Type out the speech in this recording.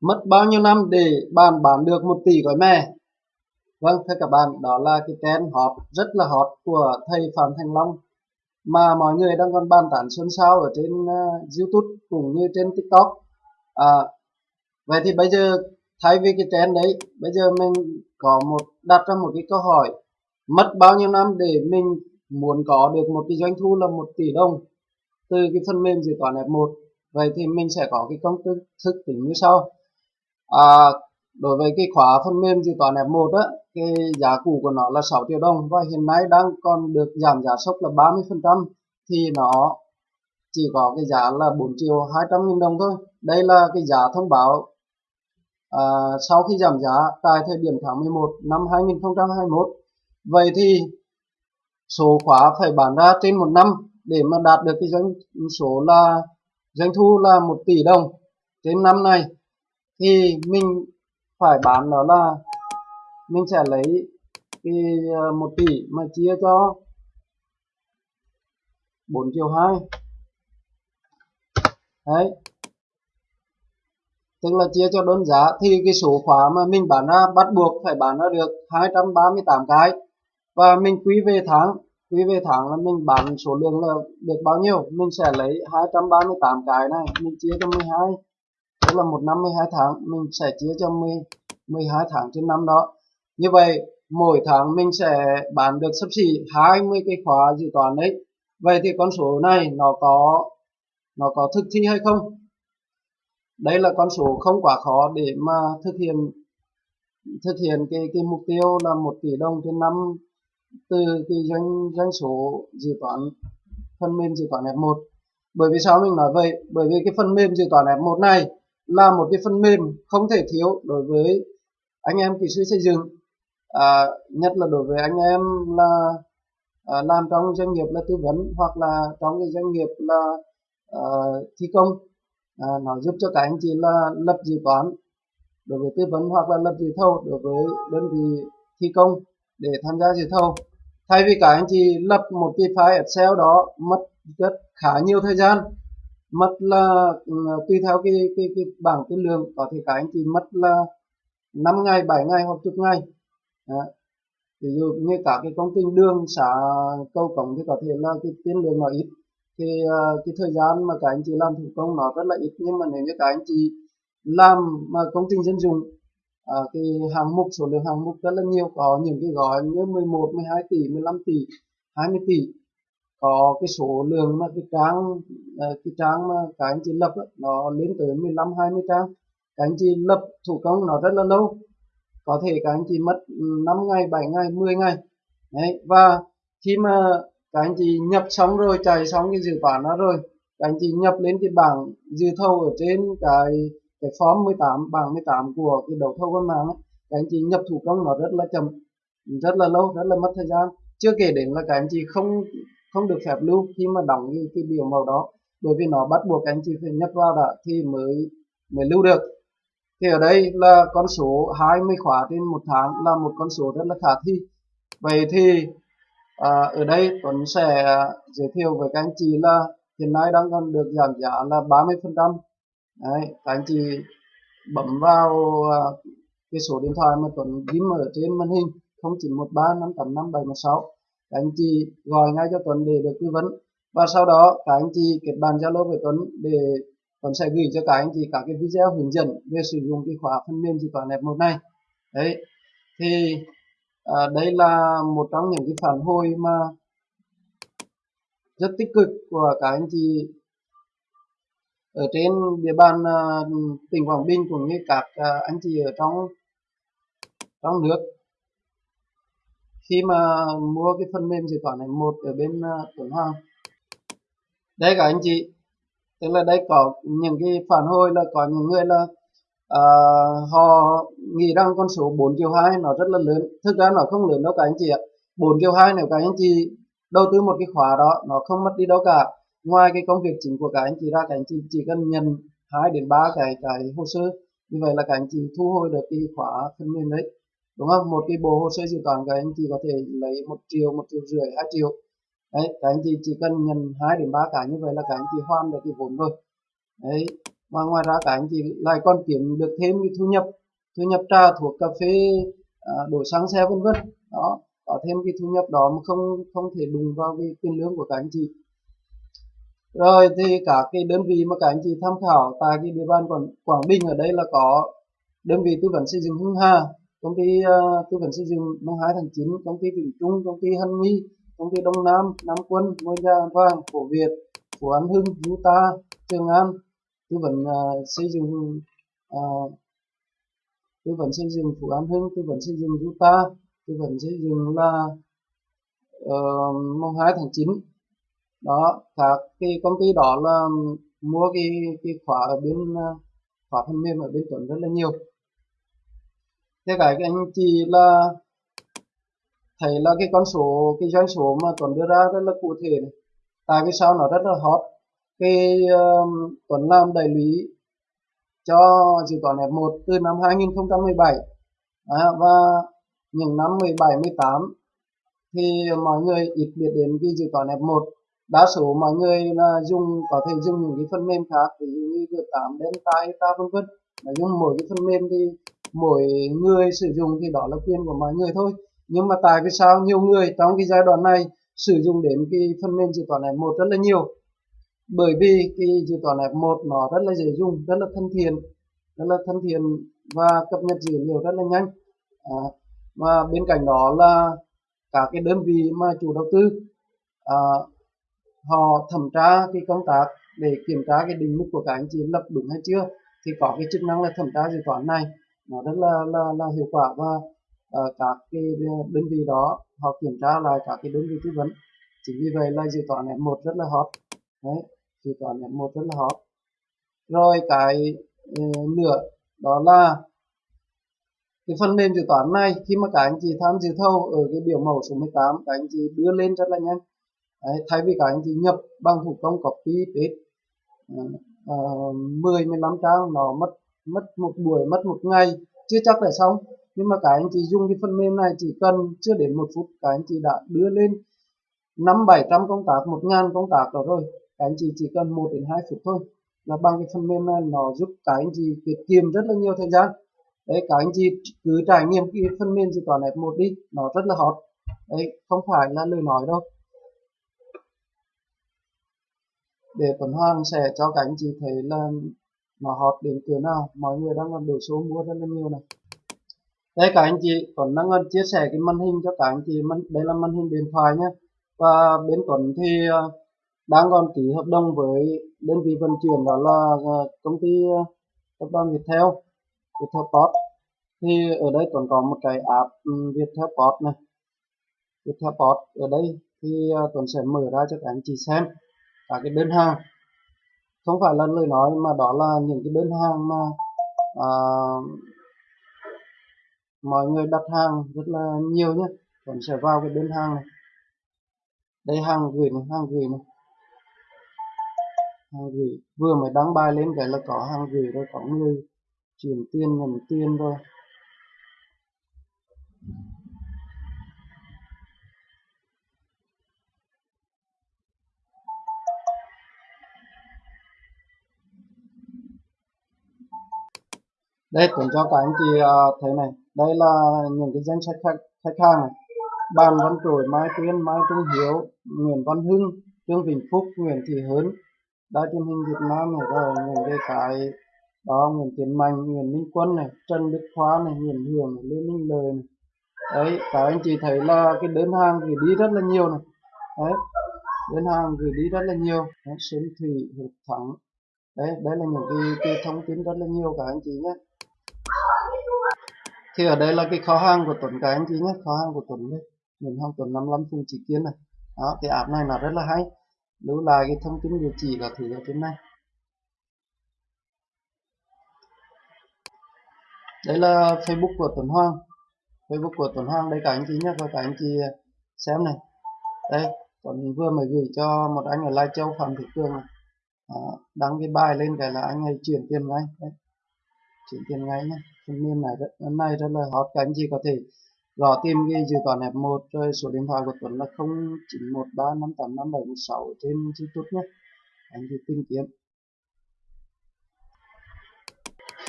mất bao nhiêu năm để bạn bán được một tỷ gói mè? Vâng thưa các bạn đó là cái trend hot rất là hot của thầy Phạm Thành Long mà mọi người đang còn bàn tán xôn xao ở trên uh, YouTube cũng như trên TikTok. À, vậy thì bây giờ thay vì cái trend đấy bây giờ mình có một đặt ra một cái câu hỏi mất bao nhiêu năm để mình muốn có được một cái doanh thu là một tỷ đồng từ cái phần mềm dự toán F1 vậy thì mình sẽ có cái công thức tính như sau à, đối với cái khóa phần mềm dự toán F1 á cái giá cũ của nó là 6 triệu đồng và hiện nay đang còn được giảm giá sốc là 30% thì nó chỉ có cái giá là 4 triệu 200 nghìn đồng thôi. Đây là cái giá thông báo à, sau khi giảm giá tại thời điểm tháng 11 năm 2021 vậy thì số khóa phải bán ra trên một năm để mà đạt được cái doanh số là doanh thu là 1 tỷ đồng trên năm này thì mình phải bán nó là mình sẽ lấy cái ờ, một tỷ mà chia cho 4 triệu 2 đấy. Tức là chia cho đơn giá thì cái số khóa mà mình bán ra, bắt buộc phải bán ra được 238 cái. Và mình quy về tháng, quy về tháng là mình bán số lượng là được bao nhiêu? Mình sẽ lấy 238 cái này, mình chia cho 12 tức là một năm 12 tháng mình sẽ chia cho 10, 12 tháng trên năm đó. Như vậy mỗi tháng mình sẽ bán được sắp xỉ 20 cái khóa dự toán đấy. Vậy thì con số này nó có nó có thực thi hay không? Đây là con số không quá khó để mà thực hiện thực hiện cái cái mục tiêu là một tỷ đồng trên năm từ cái doanh doanh số dự toán phần mềm dự toán F1 bởi vì sao mình nói vậy? Bởi vì cái phần mềm dự toán F1 này là một cái phần mềm không thể thiếu đối với anh em kỹ sư xây dựng. À, nhất là đối với anh em là à, làm trong doanh nghiệp là tư vấn hoặc là trong cái doanh nghiệp là à, thi công. À, nó giúp cho các anh chị là lập dự toán đối với tư vấn hoặc là lập dự thầu đối với đơn vị thi công để tham gia dự thầu. Thay vì các anh chị lập một cái file Excel đó mất rất khá nhiều thời gian mất là ừ, tùy theo cái cái cái bảng tiên lượng có thể các anh chị mất là 5 ngày 7 ngày hoặc chục ngày. Đó. ví dụ như cả cái công trình đường xã cầu cổng thì có thể là cái tiên lượng nó ít. Thì uh, cái thời gian mà các anh chị làm thủ công nó rất là ít nhưng mà nếu như các anh chị làm mà công trình dân dụng à, cái hàng mục số lượng hàng mục rất là nhiều. Có những cái gói như 11 12 tỷ 15 tỷ 20 tỷ có cái số lượng mà cái trang ờ, cái trang mà các anh chị lập nó lên tới 15 20 trang. Các anh chị lập thủ công nó rất là lâu có thể các anh chị mất ừ, 5 ngày 7 ngày 10 ngày. Đấy và khi mà các anh chị nhập xong rồi chạy xong cái dự toán đó rồi các anh chị nhập lên cái bảng dự thầu ở trên cái cái form 18 bảng 18 của cái đấu thầu qua mạng ấy, các anh chị nhập thủ công nó rất là chậm rất là lâu rất là mất thời gian. Chưa kể đến là các anh chị không không được phép lưu khi mà đóng như cái biểu màu đó bởi vì nó bắt buộc anh chị phải nhập vào đã thì mới mới lưu được. Thì ở đây là con số 20 khóa trên một tháng là một con số rất là khả thi. Vậy thì à, ở đây Tuấn sẽ giới thiệu với các anh chị là hiện nay đang còn được giảm giá là 30 phần trăm. Các anh chị bấm vào à, cái số điện thoại mà Tuấn ghi ở trên màn hình 0913 585 716 các anh chị gọi ngay cho Tuấn để được tư vấn. Và sau đó các anh chị kết bạn Zalo với Tuấn để Tuấn sẽ gửi cho các anh chị các cái video hướng dẫn về sử dụng cái khóa phần mềm dự toán F1 này. Đấy. Thì à, đây là một trong những cái phản hồi mà rất tích cực của các anh chị ở trên địa bàn uh, tỉnh Quảng Bình cũng như các uh, anh chị ở trong trong nước khi mà mua cái phần mềm dự toán này một ở bên uh, Tuấn Hoàng. Đây các anh chị tức là đây có những cái phản hồi là có những người là uh, họ nghĩ rằng con số 4 triệu 2 nó rất là lớn. Thực ra nó không lớn đâu các anh chị ạ. 4 triệu 2 nếu các anh chị đầu tư một cái khóa đó nó không mất đi đâu cả. Ngoài cái công việc chính của các anh chị ra các anh chị chỉ cần nhận hai đến ba cái cái hồ sơ. Như vậy là các anh chị thu hồi được cái khóa phần mềm đấy đúng không? Một cái bộ hồ sơ dự toán các anh chị có thể lấy một triệu một triệu rưỡi hai triệu. Đấy các anh chị chỉ cần nhận hai đến ba cái như vậy là các anh chị hoàn được cái vốn rồi. Đấy và ngoài ra các anh chị lại còn kiếm được thêm cái thu nhập thu nhập trà thuộc cà phê à, đổ xăng xe vân vân. Đó có thêm cái thu nhập đó mà không không thể đùng vào cái tiền lương của các anh chị. Rồi thì cả cái đơn vị mà các anh chị tham khảo tại cái địa bàn quảng, quảng bình ở đây là có đơn vị tư vấn xây dựng hưng hà công ty uh, tư vấn xây dựng mùng 2 tháng 9 công ty vĩnh trung công ty hân nghi công ty đông nam nam quân ngôi nhà vàng cổ việt phú an hưng utah trường an tư vấn uh, xây dựng uh, tư vấn xây dựng phú an hưng tư vấn xây dựng utah tư vấn xây dựng là uh, mùng 2 tháng 9 đó các cái công ty đó là mua cái cái khóa ở bên khóa phần mềm ở bên tuấn rất là nhiều thế cái anh chị là thấy là cái con số cái doanh số mà tuấn đưa ra rất là cụ thể này. tại vì sao nó rất là hot? Cái um, tuấn làm đại lý cho dự toán F1 từ năm 2017 à, và những năm 17 18 thì mọi người ít biết đến cái dự toán F1 đa số mọi người là dùng có thể dùng những cái phần mềm khác ví dụ như G8 Delta Eta vân vân. Dùng mỗi cái phần mềm thì mỗi người sử dụng thì đó là quyền của mọi người thôi. Nhưng mà tại vì sao nhiều người trong cái giai đoạn này sử dụng đến cái phần mềm dự toán F1 rất là nhiều? Bởi vì cái dự toán F1 nó rất là dễ dùng rất là thân thiện rất là thân thiện và cập nhật dữ liệu rất là nhanh. À, và bên cạnh đó là cả cái đơn vị mà chủ đầu tư à, họ thẩm tra cái công tác để kiểm tra cái định mức của các anh chị lập đúng hay chưa thì có cái chức năng là thẩm tra dự toán này nó rất là là, là hiệu quả và uh, các cái đơn vị đó họ kiểm tra lại các cái đơn vị tư vấn. Chính vì vậy là dự toán F1 rất là hot. Đấy dự toán F1 rất là hot. Rồi cái uh, nữa đó là cái phần mềm dự toán này khi mà các anh chị tham dự thầu ở cái biểu mẫu số 18 các anh chị đưa lên rất là nhanh. Đấy, thay vì các anh chị nhập bằng thủ công copy paste uh, uh, 10 15 trang nó mất mất một buổi, mất một ngày, chưa chắc là xong. Nhưng mà các anh chị dùng cái phần mềm này chỉ cần chưa đến một phút, các anh chị đã đưa lên năm bảy trăm công tác, một ngàn công tác đó rồi. Các anh chị chỉ cần một đến hai phút thôi là bằng cái phần mềm này nó giúp các anh chị tiết kiệm rất là nhiều thời gian. Đấy, các anh chị cứ trải nghiệm cái phần mềm dự toán F1 đi, nó rất là hot. Đấy, không phải là lời nói đâu. Để Tuấn Hoàng sẽ cho các anh chị thấy là nó hot đến cửa nào, mọi người đang còn đổ số mua rất là nhiều này. Đây các anh chị, Tuấn đang còn chia sẻ cái màn hình cho các anh chị. Đây là màn hình điện thoại nhé và bên Tuấn thì ờ, đang còn ký hợp đồng với đơn vị vận chuyển, đó là ờ, công ty ờ, tập đoàn Viettel Viettel Post thì ở đây Tuấn có một cái app ừ, Viettel Post này. Viettel Post ở đây thì Tuấn sẽ mở ra cho các anh chị xem. Các cái đơn hàng không phải là lời nói mà đó là những cái đơn hàng mà à, mọi người đặt hàng rất là nhiều nhé vẫn sẽ vào cái đơn hàng này. Đây hàng gửi này hàng gửi này. Hàng gửi. Vừa mới đăng bài lên cái là có hàng gửi rồi có người chuyển tiền nhận tiền rồi. Đây cũng cho các anh chị uh, thấy này. Đây là những cái danh sách khách, khách hàng này. Bàn văn trồi mai tuyên mai trung hiếu nguyễn văn hưng trương vĩnh phúc nguyễn thị hớn. Đài truyền hình việt nam này rồi những cái cái đó nguyễn tiến mạnh nguyễn minh quân này trần đức khoa này nguyễn hưởng này, lê minh lời này. Đấy các anh chị thấy là cái đơn hàng gửi đi rất là nhiều này. Đấy đơn hàng gửi đi rất là nhiều. Đấy, thủy hiệp thắng. Đấy đây là những cái, cái thông tin rất là nhiều các anh chị nhé thì ở đây là cái kho hàng của Tuấn cái anh chị nhé kho hàng của Tuấn đây mình hàng Tuấn 55 Phùng Chỉ kiến này. Đó cái app này là rất là hay. Lưu lại cái thông tin địa chỉ là thử ở trên này. Đây là Facebook của Tuấn Hoàng. Facebook của Tuấn Hoàng đây cả anh chị nhé và cả anh chị xem này. Đây Tuấn vừa mới gửi cho một anh ở Lai Châu Phạm Thị cường này. Đó, đăng cái bài lên cái là anh ấy chuyển tiền ngay. Đấy chuyển tiền ngay nhé. Phần mềm này rất, nay rất là hot các anh chị có thể gõ tìm ghi dự toán F1 rồi số điện thoại của Tuấn là 0913585716 trên YouTube nhé. Anh chị tìm kiếm.